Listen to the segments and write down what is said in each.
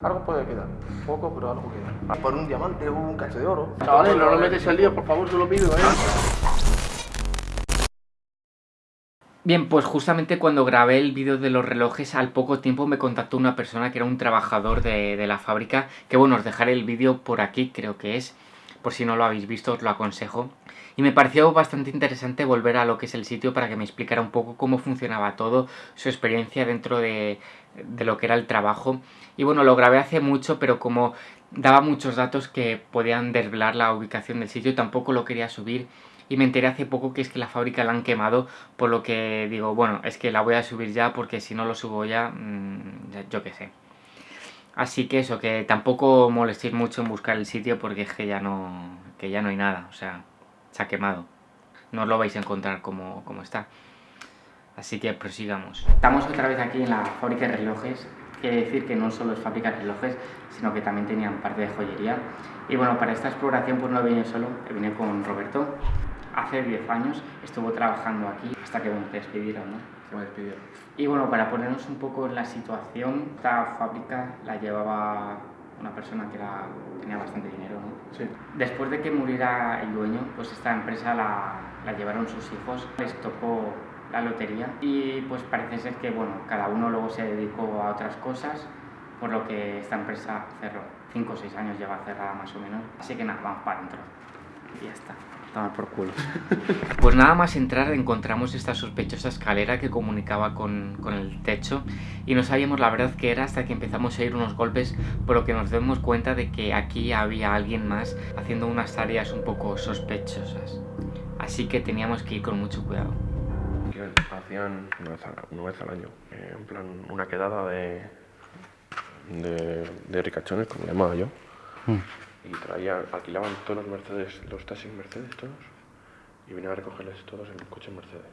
Algo puede quedar, poco, pero algo queda. Por un diamante o un cacho de oro. Chavales, no lo metes al lío, por favor, te lo pido, ¿eh? Bien, pues justamente cuando grabé el vídeo de los relojes, al poco tiempo me contactó una persona que era un trabajador de, de la fábrica, que bueno, os dejaré el vídeo por aquí, creo que es, por si no lo habéis visto os lo aconsejo. Y me pareció bastante interesante volver a lo que es el sitio para que me explicara un poco cómo funcionaba todo, su experiencia dentro de, de lo que era el trabajo. Y bueno, lo grabé hace mucho, pero como daba muchos datos que podían desvelar la ubicación del sitio, tampoco lo quería subir. Y me enteré hace poco que es que la fábrica la han quemado, por lo que digo, bueno, es que la voy a subir ya porque si no lo subo ya, mmm, yo qué sé. Así que eso, que tampoco molestéis mucho en buscar el sitio porque es que ya no, que ya no hay nada, o sea, ha quemado. No lo vais a encontrar como, como está. Así que prosigamos. Estamos otra vez aquí en la fábrica de relojes. Quiere decir que no solo es fábrica de relojes, sino que también tenían parte de joyería. Y bueno, para esta exploración pues no vine solo, vine con Roberto. Hace 10 años estuvo trabajando aquí hasta que bueno, te despidieron, ¿no? Se me despidieron. Y bueno, para ponernos un poco en la situación, esta fábrica la llevaba una persona que era, tenía bastante dinero, ¿no? Sí. Después de que muriera el dueño, pues esta empresa la, la llevaron sus hijos, les tocó la lotería y pues parece ser que bueno, cada uno luego se dedicó a otras cosas, por lo que esta empresa cerró. 5 o 6 años lleva cerrada más o menos, así que nada, vamos para adentro. Y ya está. Toma por culo. Pues nada más entrar encontramos esta sospechosa escalera que comunicaba con, con, el techo y no sabíamos la verdad que era hasta que empezamos a oír unos golpes por lo que nos dimos cuenta de que aquí había alguien más haciendo unas tareas un poco sospechosas. Así que teníamos que ir con mucho cuidado. Hacían una vez, a, una vez al año, eh, en plan una quedada de, de, de ricachones, como le llamaba yo. Mm y traían, alquilaban todos los Mercedes, los taxis Mercedes todos y venían a recogerles todos en coches Mercedes.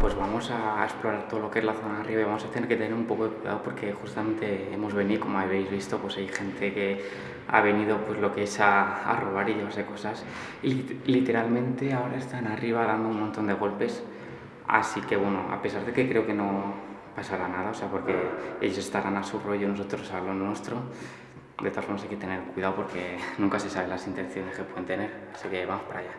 Pues vamos a explorar todo lo que es la zona de arriba y vamos a tener que tener un poco de cuidado porque justamente hemos venido, como habéis visto, pues hay gente que ha venido pues lo que es a, a robar y llevarse cosas y literalmente ahora están arriba dando un montón de golpes así que bueno, a pesar de que creo que no pasará nada, o sea, porque ellos estarán a su rollo, nosotros a lo nuestro de todas formas hay que tener cuidado porque nunca se sabe las intenciones que pueden tener, así que vamos para allá.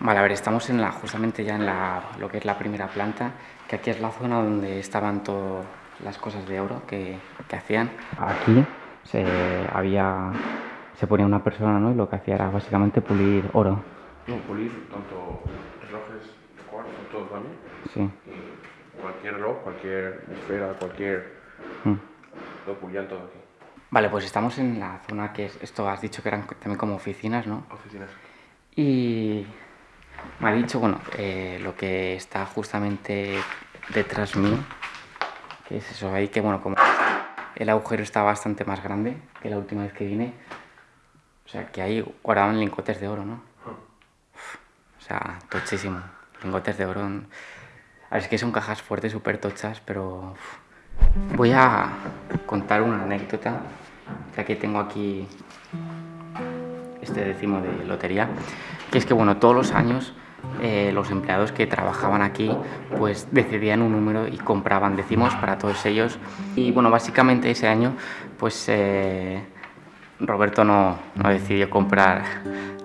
Vale, a ver, estamos en la, justamente ya en la, lo que es la primera planta, que aquí es la zona donde estaban todas las cosas de oro que, que hacían. Aquí se, había, se ponía una persona ¿no? y lo que hacía era básicamente pulir oro. No, pulir tanto relojes de cuarzo, todo también. Sí. Y cualquier reloj, cualquier esfera, cualquier... Mm. Lo pulían todo aquí. Vale, pues estamos en la zona que es, esto has dicho que eran también como oficinas, ¿no? Oficinas. Y me ha dicho, bueno, eh, lo que está justamente detrás mío, que es eso ahí, que bueno, como el agujero está bastante más grande que la última vez que vine, o sea, que ahí guardaban lingotes de oro, ¿no? o sea, tochísimo, lingotes de oro. A ver, es que son cajas fuertes, súper tochas, pero... Voy a contar una anécdota, ya que tengo aquí este décimo de lotería, que es que bueno, todos los años eh, los empleados que trabajaban aquí pues decidían un número y compraban décimos para todos ellos. Y bueno, básicamente ese año pues eh, Roberto no, no decidió comprar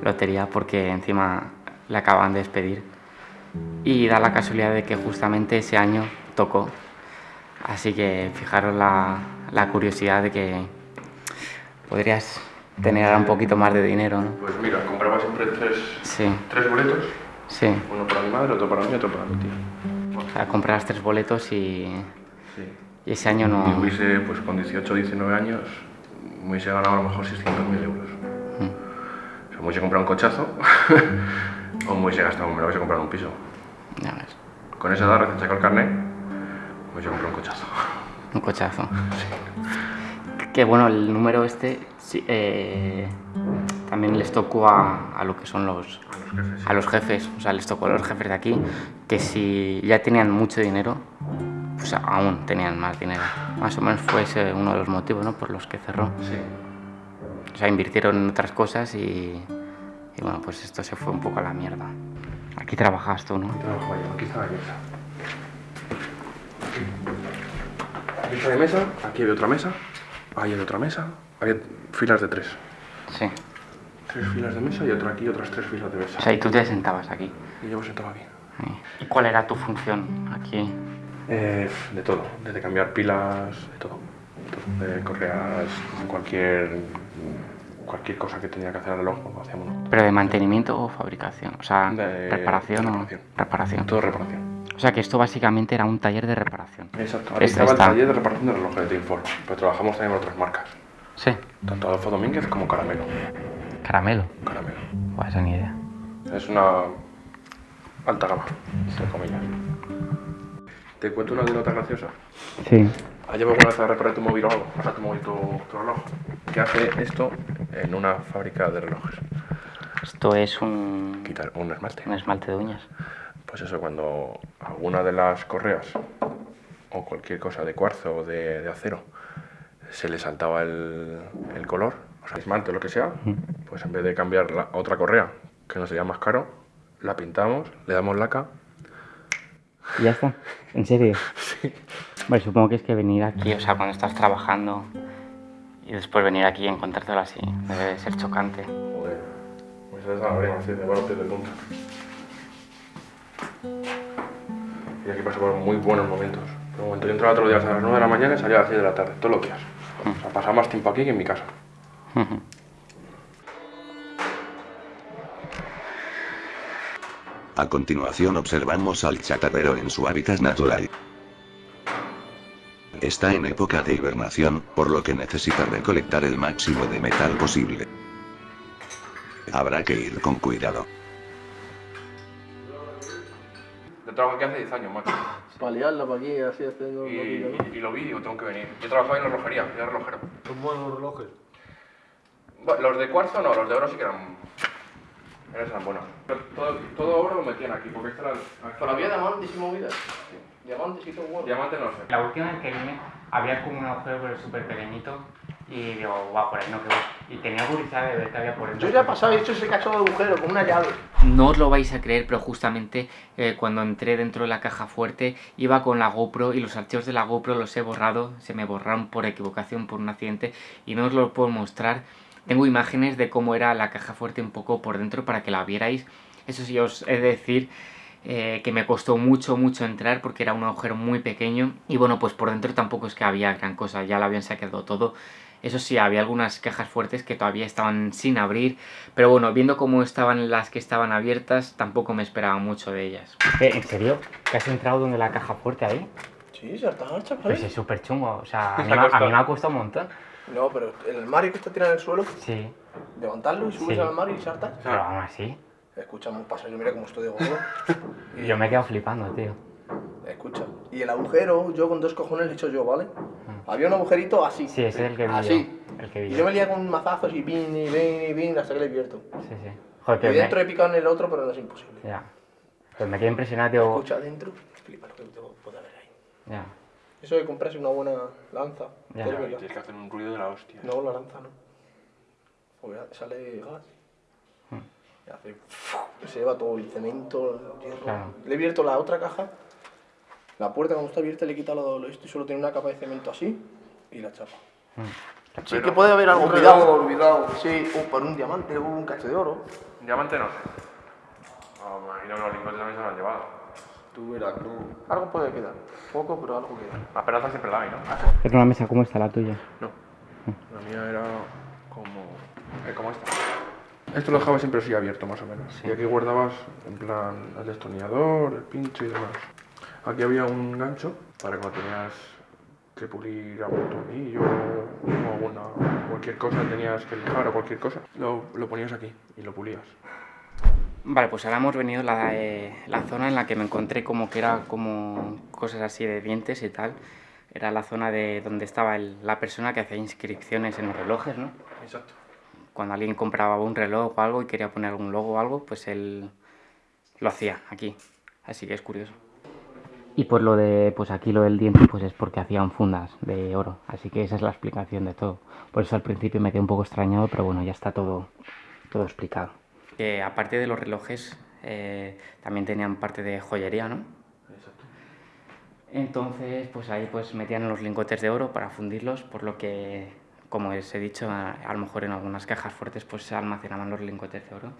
lotería porque encima le acaban de despedir. Y da la casualidad de que justamente ese año tocó Así que fijaros la, la curiosidad de que podrías tener un poquito más de dinero, ¿no? Pues mira, compraba siempre tres, sí. tres boletos. Sí. Uno para mi madre, otro para mí, otro para mi tío. O sea, comprabas tres boletos y, sí. y ese año no... Y hubiese, pues con 18 o 19 años, me hubiese ganado a lo mejor 600.000 euros. Mm. O sea, me hubiese comprado un cochazo o me hubiese gastado, me lo hubiese comprado un piso. Ya ves. Con esa edad recién sacado el carnet, pues yo compré un cochazo. Un cochazo. Sí. Que bueno, el número este sí, eh, también les tocó a, a, lo que son los a los, jefes, sí. a los jefes, o sea, les tocó a los jefes de aquí, que si ya tenían mucho dinero, pues aún tenían más dinero. Más o menos fue ese uno de los motivos, ¿no? Por los que cerró. Sí. O sea, invirtieron en otras cosas y, y bueno, pues esto se fue un poco a la mierda. Aquí trabajas tú, ¿no? Trabajo yo, aquí está la Aquí está mi mesa, aquí hay otra mesa Ahí en otra mesa, había filas de tres. Sí. Tres filas de mesa y otra aquí, otras tres filas de mesa. O sea, y tú te sentabas aquí. Y yo me sentaba aquí. ¿Y cuál era tu función aquí? Eh, de todo, desde cambiar pilas, de todo. De correas, cualquier, cualquier cosa que tenía que hacer al reloj, lo hacíamos. ¿Pero de mantenimiento o fabricación? O sea, De reparación, reparación. o reparación. Todo reparación. O sea, que esto básicamente era un taller de reparación. Exacto. Ahí Este estaba está. el taller de reparación de relojes de Teamform, pero trabajamos también con otras marcas. Sí. Tanto Adolfo Domínguez como Caramelo. Caramelo. Caramelo. Buah, esa ni idea. Es una alta gama, entre comillas. ¿Te cuento una anécdota graciosa? Sí. ¿Has llevado alguna vez a reparar tu móvil o algo? O sea, tu móvil, tu, tu reloj. ¿Qué hace esto en una fábrica de relojes? Esto es un, Quitar un esmalte. un esmalte de uñas. Pues eso, cuando alguna de las correas o cualquier cosa de cuarzo o de, de acero se le saltaba el, el color, o sea, esmalte o lo que sea, pues en vez de cambiar la otra correa, que nos sería más caro, la pintamos, le damos laca. ¿Y ya está? ¿En serio? Sí. Bueno, supongo que es que venir aquí, o sea, cuando estás trabajando y después venir aquí y encontrártelo así, debe ser chocante. Joder, sale esa lágrima así de pies de punta. Por muy buenos momentos. Un momento yo entraba todos los días a las 9 de la mañana y salía a las 6 de la tarde, todos los días. O sea, más tiempo aquí que en mi casa. A continuación observamos al chatarrero en su hábitat natural. Está en época de hibernación, por lo que necesita recolectar el máximo de metal posible. Habrá que ir con cuidado. Yo trabajo aquí hace 10 años, macho. Para liarla para aquí, así haciendo Y, poquillo, ¿no? y- y lo vi, digo, tengo que venir. Yo trabajaba en la relojería, era relojero. Son buenos los relojes. Bueno, los de cuarzo no, los de oro sí que eran. Eran buenos. Pero Todo, todo oro lo metían aquí, porque esta era. Pero había diamantes y movidas. Diamantes y todo bueno. Diamante no sé. La última vez que vine había como un agujero pero súper pequeñito y digo, guau, por ahí no quedó. Y tenía curiosidad de ver qué había por dentro. Yo ya he pasado y he hecho ese cacho de agujero con una llave. No os lo vais a creer, pero justamente eh, cuando entré dentro de la caja fuerte iba con la GoPro y los archivos de la GoPro los he borrado, se me borraron por equivocación, por un accidente y no os lo puedo mostrar. Tengo imágenes de cómo era la caja fuerte un poco por dentro para que la vierais. Eso sí, os he de decir eh, que me costó mucho, mucho entrar porque era un agujero muy pequeño y bueno, pues por dentro tampoco es que había gran cosa, ya lo habían sacado todo. Eso sí, había algunas cajas fuertes que todavía estaban sin abrir, pero bueno, viendo cómo estaban las que estaban abiertas, tampoco me esperaba mucho de ellas. ¿En serio? ¿Que has entrado donde la caja fuerte ahí? Sí, está, chaval. Pues es súper chungo, o sea, a mí, a mí me ha costado un montón. No, pero el armario que está tirado en el suelo, Sí, levantarlo y subirse Sí. al armario y saltar. pero aún así, Escucha, un paso, yo mira cómo estoy de gordo. yo me he quedado flipando, tío. Escucha. Y el agujero, yo con dos cojones le he hecho yo, ¿vale? Había un agujerito así. Sí, ese es el que vi Así. yo, el que vi Y yo. me lié con mazazos y pin y pin y pin hasta que le he abierto. Sí, sí. Joder, Y dentro me... he picado en el otro, pero no es imposible. Ya. Pues me quedé impresionado, tío. Escucha, adentro, flipa lo que tengo- puede haber ahí. Ya. Eso de comprarse una buena lanza. Ya. todo Y verdad. tienes que hacer un ruido de la hostia. No, la lanza no. Porque sale gas. Hmm. Y hace. Se lleva todo el cemento, el hierro. Claro. Le he abierto la otra caja. La puerta, cuando está abierta, le he quitado lo, lo esto y solo tiene una capa de cemento así y la chapa. Sí Pero- que puede haber algo. Reloj olvidado. Sí, o por un diamante o un cacho de oro. Diamante no sé. Oh, me imagino que los lingotes también se lo han llevado. Tú verás, no. Algo puede quedar. Poco, pero algo queda. La peraza siempre la hay, ¿no? Es una mesa, ¿cómo está la tuya? No. La mía era como. eh, como esta. Esto lo dejaba siempre así abierto, más o menos. Y aquí guardabas, en plan, el destornillador, el pincho y demás. Aquí había un gancho para cuando tenías que pulir algún tornillo o alguna, cualquier cosa tenías que lijar o cualquier cosa. Lo, lo ponías aquí y lo pulías. Vale, pues ahora hemos venido a la, eh, la zona en la que me encontré como que era como cosas así de dientes y tal. Era la zona de donde estaba el- la persona que hacía inscripciones en los relojes, ¿no? Exacto. Cuando alguien compraba un reloj o algo y quería poner algún logo o algo, pues él lo hacía aquí. Así que es curioso. Y pues lo de, pues aquí lo del diente, pues es porque hacían fundas de oro. Así que esa es la explicación de todo. Por eso al principio me quedé un poco extrañado, pero bueno, ya está todo, todo explicado. Que aparte de los relojes, eh, también tenían parte de joyería, ¿no? Exacto. Entonces, pues ahí pues metían los lingotes de oro para fundirlos, por lo que como os he dicho, a, a, lo mejor en algunas cajas fuertes pues se almacenaban los lingotes de oro.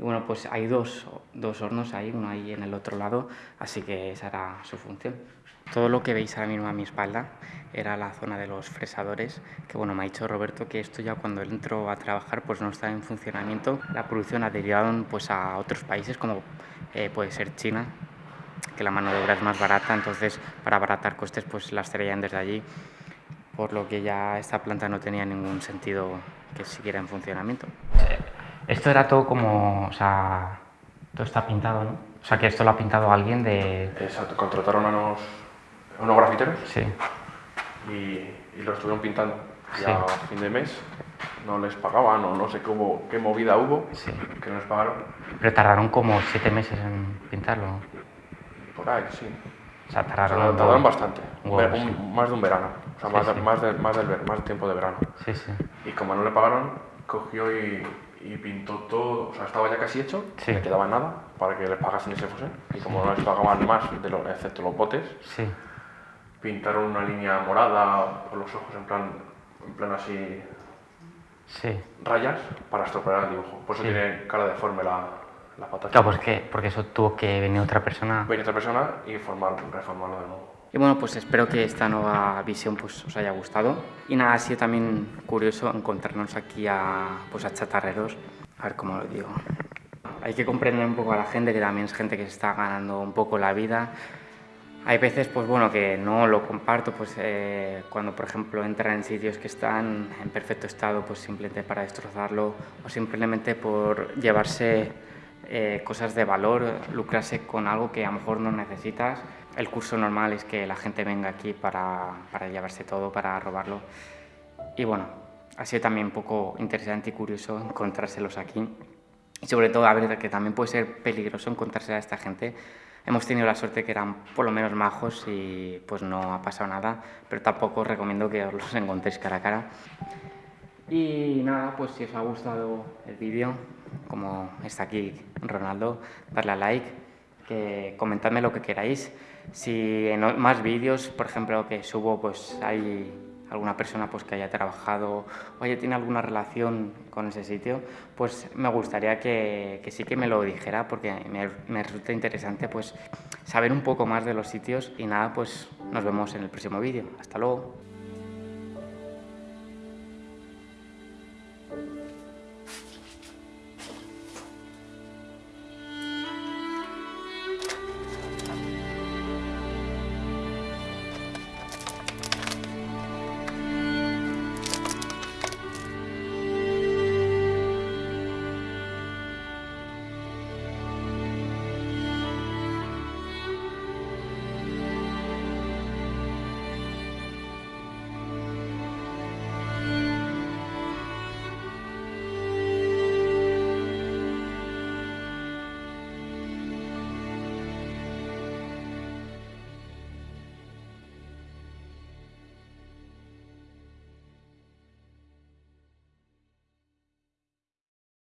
Y bueno, pues hay dos, dos hornos ahí, uno ahí en el otro lado, así que esa era su función. Todo lo que veis ahora mismo a mi espalda era la zona de los fresadores, que bueno, me ha dicho Roberto que esto ya cuando él entró a trabajar pues no está en funcionamiento. La producción ha derivado pues a otros países como eh, puede ser China, que la mano de obra es más barata, entonces para abaratar costes pues las traían desde allí, por lo que ya esta planta no tenía ningún sentido que siguiera en funcionamiento. Esto era todo como, o sea, todo está pintado, ¿no? O sea, que esto lo ha pintado alguien de... Exacto, contrataron a unos, a unos grafiteros Sí, y, y lo estuvieron pintando. Y a fin de mes no les pagaban o no sé cómo, qué movida hubo sí. que no les pagaron. Pero tardaron como siete meses en pintarlo. Por ahí, sí. O sea, O sea, tardaron... tardaron bastante, un un- más de un verano, o sea, más, de- más, de- más del más tiempo de verano. Sí, sí. Y como no le pagaron, cogió y, y pintó todo, o sea, estaba ya casi hecho, Sí. no quedaba nada para que les pagasen y se fuesen. Y como no les pagaban más, de lo, excepto los botes, Sí, pintaron una línea morada por los ojos, en plan, en plan así, sí. rayas, para estropear el dibujo. Por eso tiene cara deforme la, la pata. Claro, pues que, porque eso tuvo que venir otra persona. Venir otra persona y formar, reformarlo de nuevo. Y bueno, pues espero que esta nueva visión pues, os haya gustado. Y nada, ha sido también curioso encontrarnos aquí a, pues, a chatarreros. A ver cómo lo digo. Hay que comprender un poco a la gente, que también es gente que se está ganando un poco la vida. Hay veces, pues bueno, que no lo comparto, pues eh, cuando por ejemplo entran en sitios que están en perfecto estado, pues simplemente para destrozarlo o simplemente por llevarse eh, cosas de valor, lucrarse con algo que a lo mejor no necesitas. El curso normal es que la gente venga aquí para, para llevarse todo, para robarlo. Y bueno, ha sido también un poco interesante y curioso encontrárselos aquí. Y sobre todo, a ver, que también puede ser peligroso encontrarse a esta gente. Hemos tenido la suerte que eran por lo menos majos y pues no ha pasado nada, pero tampoco os recomiendo que os los encontréis cara a cara. Y nada, pues si os ha gustado el vídeo, como está aquí Ronaldo, darle a like, que comentadme lo que queráis. Si en más vídeos, por ejemplo, que subo, pues hay alguna persona pues, que haya trabajado o haya tiene alguna relación con ese sitio, pues me gustaría que, que sí que me lo dijera porque me, me resulta interesante pues saber un poco más de los sitios y nada, pues nos vemos en el próximo vídeo. Hasta luego.